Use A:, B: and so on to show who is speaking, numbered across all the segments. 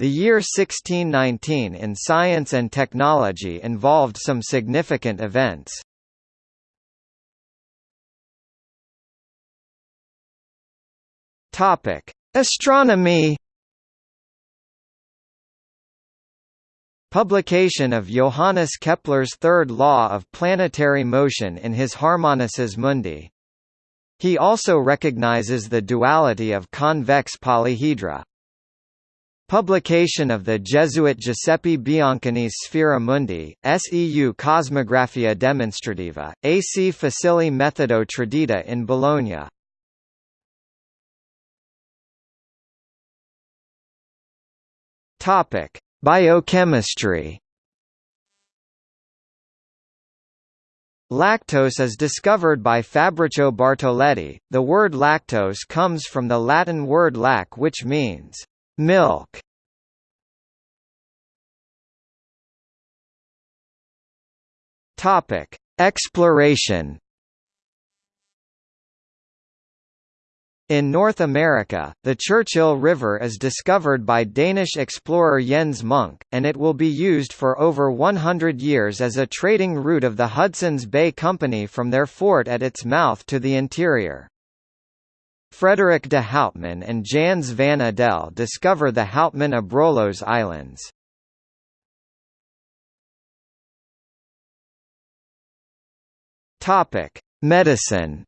A: The year 1619 in science and technology involved some significant events. Topic: Astronomy. Publication of Johannes Kepler's third law of planetary motion in his Harmonices Mundi. He also recognizes the duality of convex polyhedra. Publication of the Jesuit Giuseppe Biancani's Sphera Mundi, Seu Cosmographia Demonstrativa, AC Facili Methodo Tradita in Bologna. Topic: Biochemistry. Lactose is discovered by Fabrizio Bartoletti. The word lactose comes from the Latin word lac which means milk. Topic: Exploration. In North America, the Churchill River is discovered by Danish explorer Jens Munk, and it will be used for over 100 years as a trading route of the Hudson's Bay Company from their fort at its mouth to the interior. Frederik de Houtman and Jans van Adel discover the Houtman-Abrolhos Islands. Topic: Medicine.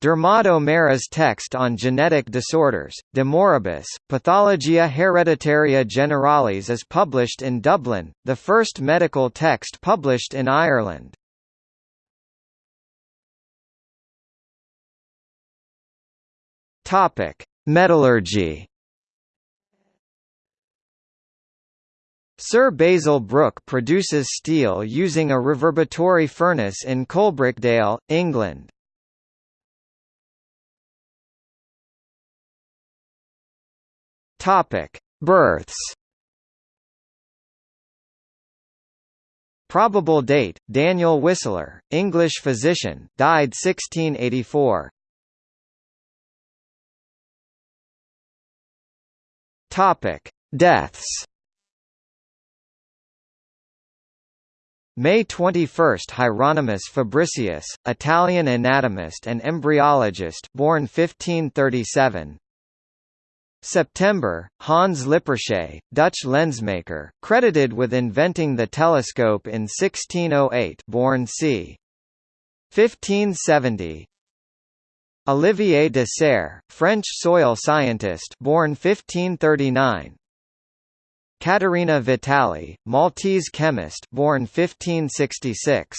A: Dermot O'Meara's text on genetic disorders, De Moribus, Pathologia Hereditaria Generalis is published in Dublin, the first medical text published in Ireland. Topic: Metallurgy. Sir Basil Brooke produces steel using a reverberatory furnace in Coalbrookdale, England. Topic: Births. Probable date: Daniel Whistler, English physician, died 1684. Topic: Deaths. May 21 – Hieronymus Fabricius, Italian anatomist and embryologist born 1537 September, Hans Lippershey, Dutch lensmaker, credited with inventing the telescope in 1608 born c. 1570 Olivier de Serres, French soil scientist born 1539 Caterina Vitali, Maltese chemist born 1566